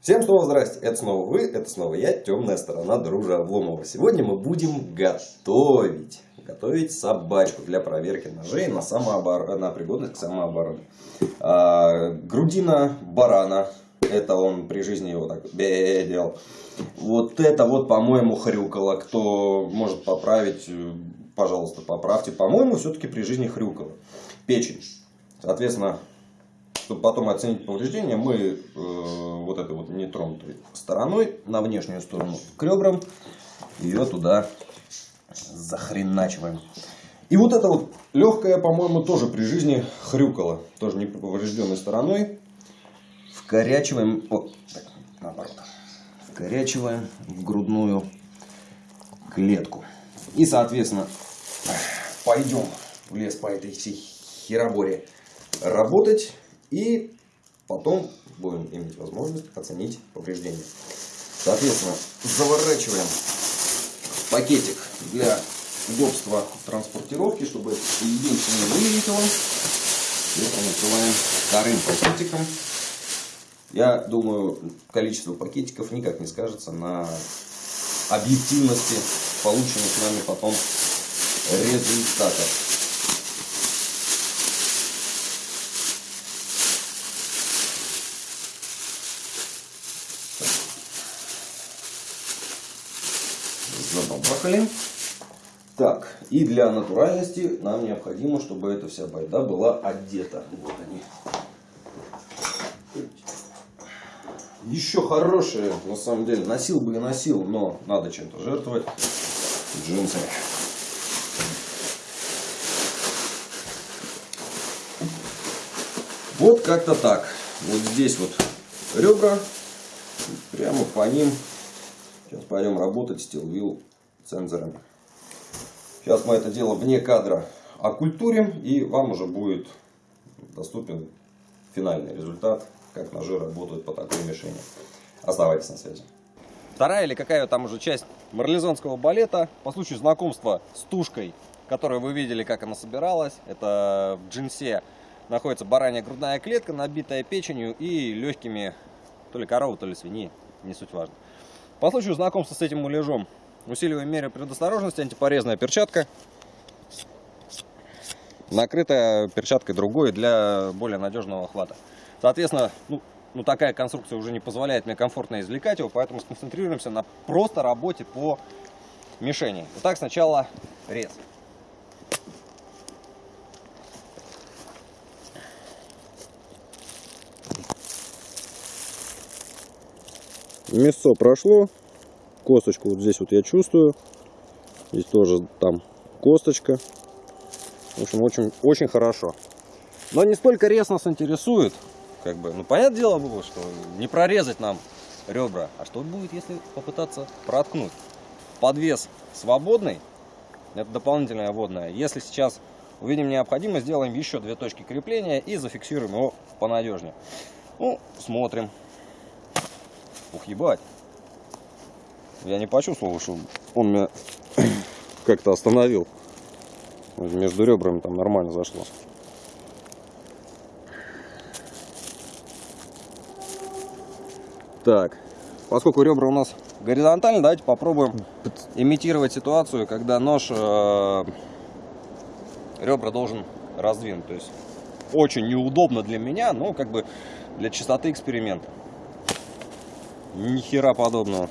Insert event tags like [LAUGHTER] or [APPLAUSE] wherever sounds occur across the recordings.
Всем снова здрасте, это снова вы, это снова я, темная сторона дружа Обломова. Сегодня мы будем готовить, готовить собачку для проверки ножей на, самообор... на пригодность к самообороне. А, грудина барана, это он при жизни его так делал. Вот это вот, по-моему, хрюкало. Кто может поправить, пожалуйста, поправьте. По-моему, все-таки при жизни хрюкало. Печень. Соответственно, чтобы потом оценить повреждения, мы э, вот этой вот нетронутой стороной на внешнюю сторону к ребрам ее туда захреначиваем. И вот это вот легкая, по-моему, тоже при жизни хрюкала, тоже не поврежденной стороной. Вкорячиваем, о, так, наоборот, вкорячиваем в грудную клетку. И, соответственно, пойдем в лес по этой всей хероборе работать. И потом будем иметь возможность оценить повреждения. Соответственно, заворачиваем пакетик для удобства транспортировки, чтобы единственное вылетело. Это накрываем вторым пакетиком. Я думаю, количество пакетиков никак не скажется на объективности полученных нами потом результатов. Забабахали. Так, и для натуральности нам необходимо, чтобы эта вся байда была одета. Вот они. Еще хорошие, на самом деле. Носил бы и носил, но надо чем-то жертвовать. Джинсы. Вот как-то так. Вот здесь вот ребра. Прямо по ним Сейчас пойдем работать с стилвил цензорами. Сейчас мы это дело вне кадра оккультурим, и вам уже будет доступен финальный результат, как ножи работают по такой мишени. Оставайтесь на связи. Вторая или какая там уже часть марлезонского балета по случаю знакомства с тушкой, которую вы видели, как она собиралась. Это в джинсе находится баранья грудная клетка, набитая печенью и легкими то ли коровы, то ли свиньи, не суть важно. По случаю знакомства с этим муляжом усиливаем меры предосторожности, антипорезная перчатка, накрытая перчаткой другой для более надежного охвата. Соответственно, ну, ну такая конструкция уже не позволяет мне комфортно извлекать его, поэтому сконцентрируемся на просто работе по мишени. Итак, сначала рез. Мясо прошло. Косточку вот здесь вот я чувствую. Здесь тоже там косточка. В общем, очень, очень хорошо. Но не столько рез нас интересует. Как бы, ну, понятное дело было, что не прорезать нам ребра. А что будет, если попытаться проткнуть? Подвес свободный. Это дополнительная водная. Если сейчас увидим необходимость, сделаем еще две точки крепления и зафиксируем его понадежнее. Ну, смотрим. Ух, ебать. Я не почувствовал, что он меня [COUGHS] как-то остановил. Между ребрами там нормально зашло. Так, поскольку ребра у нас горизонтально, давайте попробуем имитировать ситуацию, когда нож э, ребра должен раздвинуть. То есть очень неудобно для меня, но как бы для чистоты эксперимента. Ни хера подобного.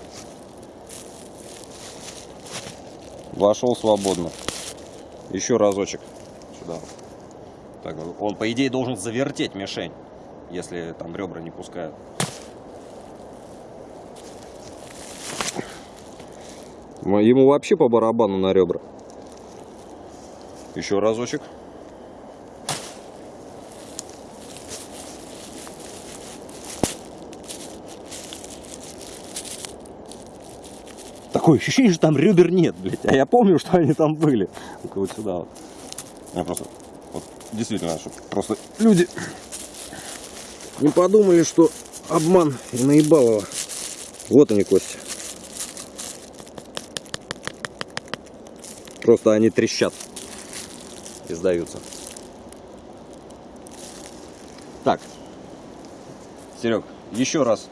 Вошел свободно. Еще разочек сюда. Так, он, по идее, должен завертеть мишень, если там ребра не пускают. Ему вообще по барабану на ребра. Еще разочек. Такое ощущение, что там ребер нет, блядь. А я помню, что они там были. Вот сюда вот. Я просто, вот, действительно, чтобы просто люди не подумали, что обман и наебалово. Вот они, кости. Просто они трещат и сдаются. Так, Серег, еще раз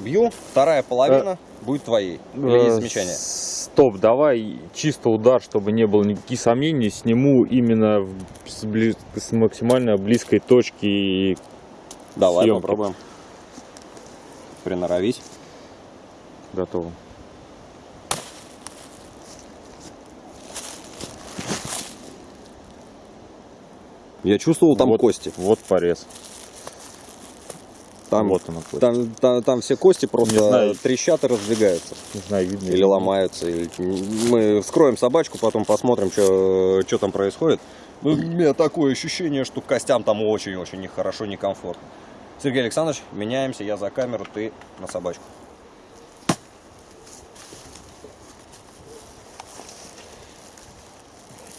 Бью, вторая половина будет твоей. Или есть Э, замечание? Стоп, давай чисто удар, чтобы не было никаких сомнений. Сниму именно с, бли- с максимально близкой точки. Давай съемки. попробуем. Приноровись. Готово. Я чувствовал там Вот- кости. Вот порез. Там, вот она кость. там, там, там все кости просто Не знаю. трещат и раздвигаются. Не знаю, видно. Или ломаются. или- Мы вскроем собачку, потом посмотрим, что там происходит. Ну, у меня такое ощущение, что костям там очень-очень нехорошо, некомфортно. Сергей Александрович, меняемся, я за камеру, ты на собачку.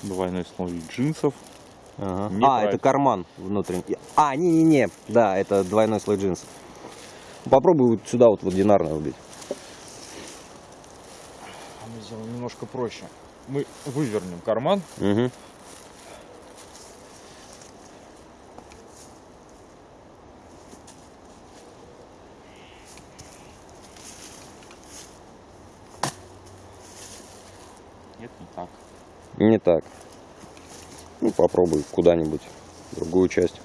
Двойной слой джинсов. Не а, это карман внутренний. А, не-не-не, да, это двойной слой джинсов. Попробуй вот сюда вот в одинарное убить. Мы сделаем немножко проще. Мы вывернем карман. Угу. Нет, не так. Не так. Ну, попробуй куда-нибудь, другую часть.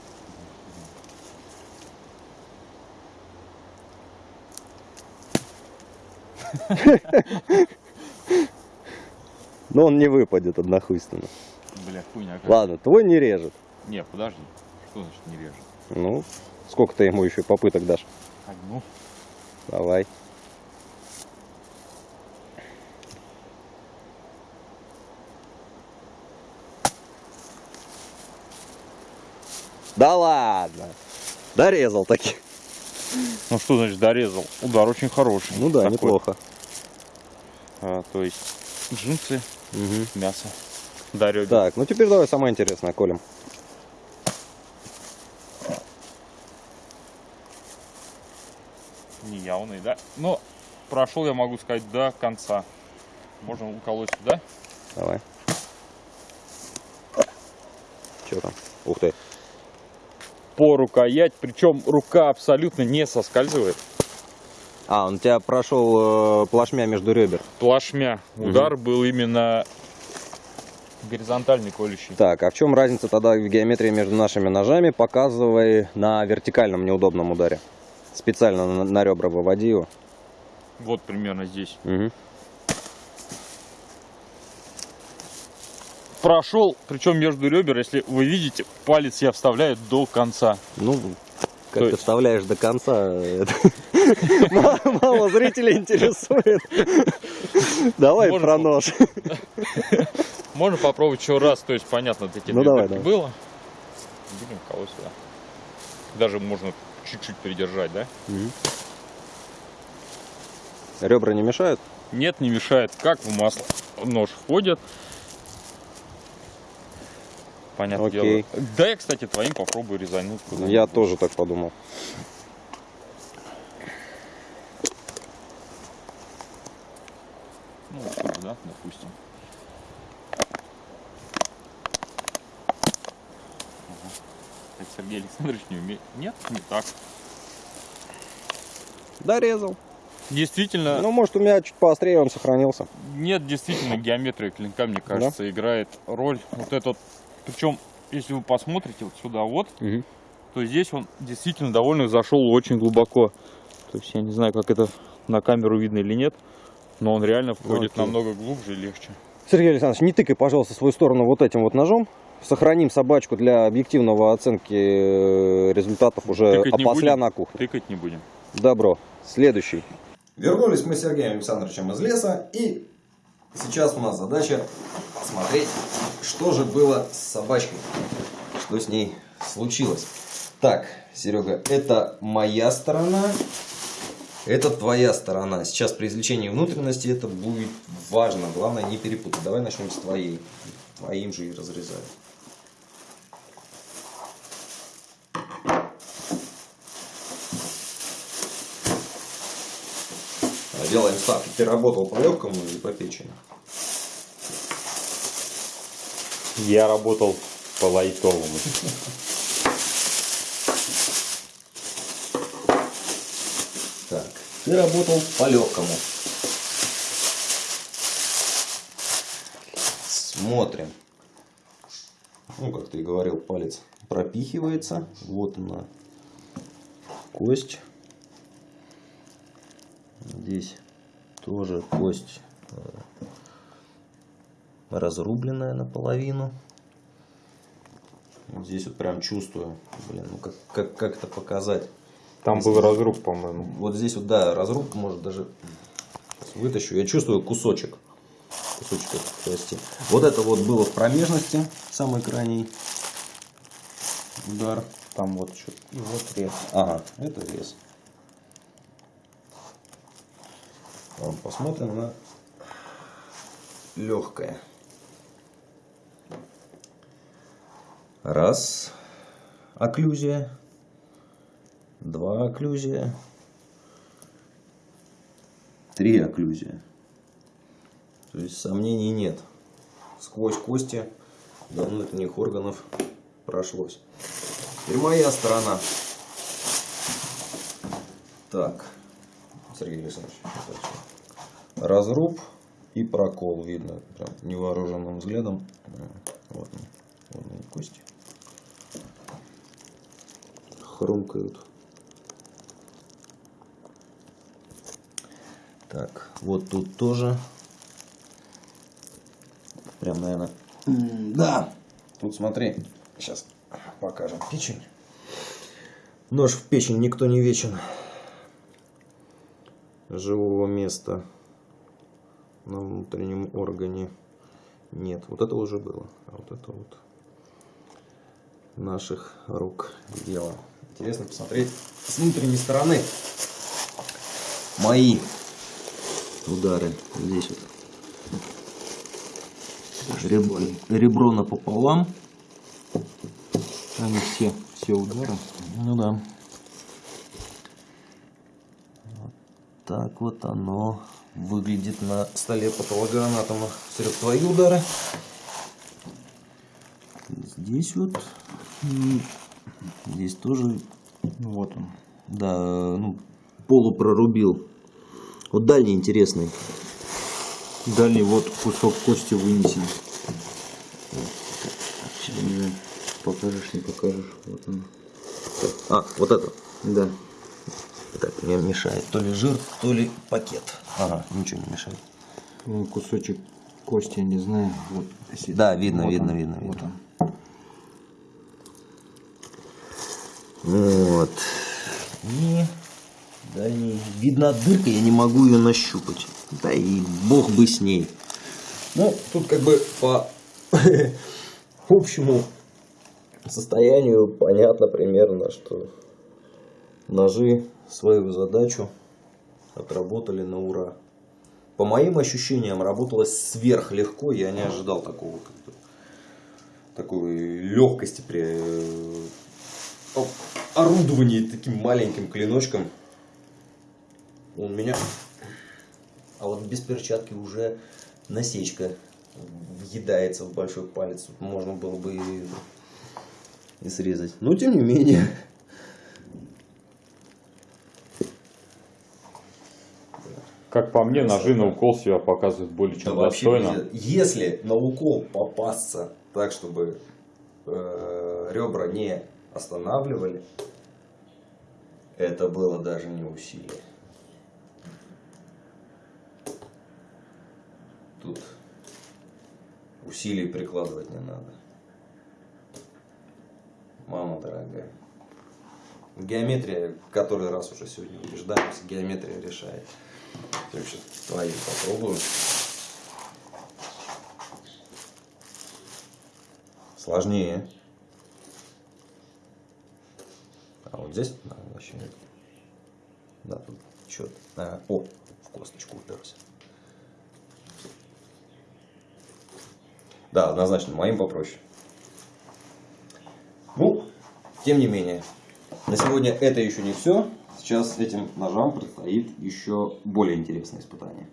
Но он не выпадет однохуйственно. Бля, хуйня. как- Ладно, твой не режет. Не, подожди. Что значит не режет? Ну, сколько ты ему еще попыток дашь? Одну. Давай. Да ладно. Дорезал таки. Ну что значит дорезал? Удар очень хороший. Ну да, Такой. неплохо. А, то есть джинсы, Мгм. мясо. Ребер. Так, ну теперь давай самое интересное, колем. Неявный, да? Но прошел, я могу сказать, до конца. Можно уколоть сюда. Давай. Че там? Ух ты. По рукоять, причем рука абсолютно не соскальзывает. А, он у тебя прошел э, плашмя между ребер. Плашмя. Удар был именно горизонтальный колющий. Так, а в чем разница тогда в геометрии между нашими ножами? Показывай на вертикальном неудобном ударе. Специально на, на ребра выводи его. Вот примерно здесь. Мгм. Прошел, причем между ребер, если вы видите, палец я вставляю до конца. Ну, как То ты вставляешь до конца, [LAUGHS] мало- зрителей интересует. Давай про нож. [LAUGHS] Можно попробовать еще раз, то есть понятно, такие Ну, давай, давай. было. Будем колоть сюда. Даже можно чуть-чуть придержать, да? Ребра не мешают? Нет, не мешает. Как в масло нож входит. Понятное Окей. дело. Да, я, кстати, твоим попробую резануть. куда-нибудь. Я тоже так подумал. Ну, вот сюда, да, допустим. Ага. Сергей Александрович не умеет. Нет, не так. Дорезал. Действительно, Ну, может, у меня чуть поострее он сохранился. нет, действительно, геометрия клинка, мне кажется, играет роль. Вот этот, причем, если вы посмотрите вот сюда вот, то здесь он действительно довольно зашел очень глубоко. То есть я не знаю, как это на камеру видно или нет, но он реально входит Окей. намного глубже и легче. Сергей Александрович, не тыкай, пожалуйста, свою сторону вот этим вот ножом. Сохраним собачку для объективного оценки э, результатов уже Тыкать опосля на кухне. Тыкать не будем. Добро. Следующий. Вернулись мы с Сергеем Александровичем из леса, и сейчас у нас задача посмотреть, что же было с собачкой, что с ней случилось. Так, Серега, это моя сторона, это твоя сторона. Сейчас при извлечении внутренности это будет важно, главное не перепутать. Давай начнем с твоей, твоим же и разрезаем. Делаем ставки. Ты работал по легкому или по печени? Я работал по лайтовому. Так, Ты работал по-легкому. Смотрим. Ну, как ты и говорил, палец пропихивается. Вот она, кость. Здесь тоже кость э, разрубленная наполовину. Вот здесь вот прям чувствую, блин, ну как, как, как это показать? Там был разруб, по-моему. Вот здесь вот, да, разруб, может даже вытащу. Я чувствую кусочек. Кусочек этой кости. Вот это вот было в промежности, самый крайний удар. Там вот что И вот рез. Ага, это рез. Ладно, посмотрим на легкое. Раз. Окклюзия. Два окклюзия. Три окклюзия. То есть сомнений нет. Сквозь кости до внутренних органов прошлось. Теперь моя сторона. Так. Сергей Александрович. Разруб и прокол видно прям невооруженным взглядом. Вот они, вот они кости. Хрумкают. Так, вот тут тоже. Прям, наверное. Да. Тут смотри. Сейчас покажем печень. Нож в печень никто не вечен. Живого места на внутреннем органе нет. Вот это уже было. А вот это вот наших рук дело. Интересно посмотреть с внутренней стороны мои удары. Здесь вот ребро, ребро напополам. Они все, все удары. Ну да. Вот так вот оно выглядит на столе патологоанатома. Серег, твои удары. Здесь вот. Здесь тоже. Вот он. Да, ну, полупрорубил. Вот дальний интересный. Дальний вот кусок кости вынесен. Не знаю, покажешь, не покажешь. Вот он. А, вот это. Да. Так, мне мешает то ли жир, то ли пакет. Ага, ничего не мешает. Ну, кусочек кости, я не знаю. Вот. если- Да, видно, Вот видно, он, видно, Вот видно. он. Вот. И дальний. Видно дырка, я не могу ее нащупать. Да и бог бы с ней. Ну, тут как бы по [LAUGHS] общему состоянию понятно примерно, что ножи свою задачу отработали на ура. По моим ощущениям, работалось сверхлегко. Я не ожидал такого такой легкости при э, орудовании таким маленьким клиночком. Он меня... А вот без перчатки уже насечка въедается в большой палец. Можно было бы и, и срезать. Но тем не менее. Как по мне, ножи на укол себя показывают более чем Да достойно. Если на укол попасться так, чтобы э, ребра не останавливали, это было даже не усилие. Тут усилий прикладывать не надо. Мама дорогая. Геометрия, который раз уже сегодня убеждаемся, геометрия решает. Так что твои попробую. Сложнее. А вот здесь да, вообще нет. Да, тут что то О, в косточку уперся. Да, однозначно, моим попроще. Ну, тем не менее, на сегодня это еще не все. Сейчас этим ножам предстоит еще более интересное испытание.